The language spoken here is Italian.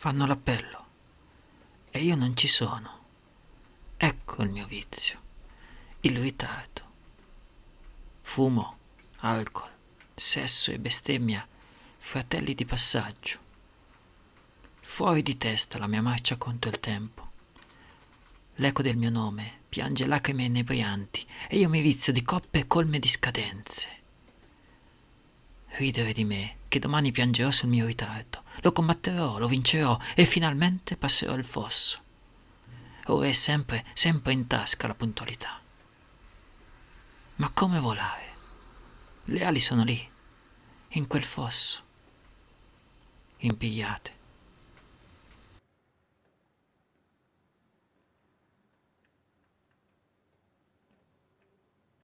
fanno l'appello e io non ci sono. Ecco il mio vizio, il ritardo. Fumo, alcol, sesso e bestemmia, fratelli di passaggio. Fuori di testa la mia marcia contro il tempo. L'eco del mio nome piange lacrime inebrianti e io mi vizio di coppe colme di scadenze. Ridere di me, che domani piangerò sul mio ritardo, lo combatterò, lo vincerò e finalmente passerò il fosso. Ora è sempre, sempre in tasca la puntualità. Ma come volare? Le ali sono lì, in quel fosso, impigliate.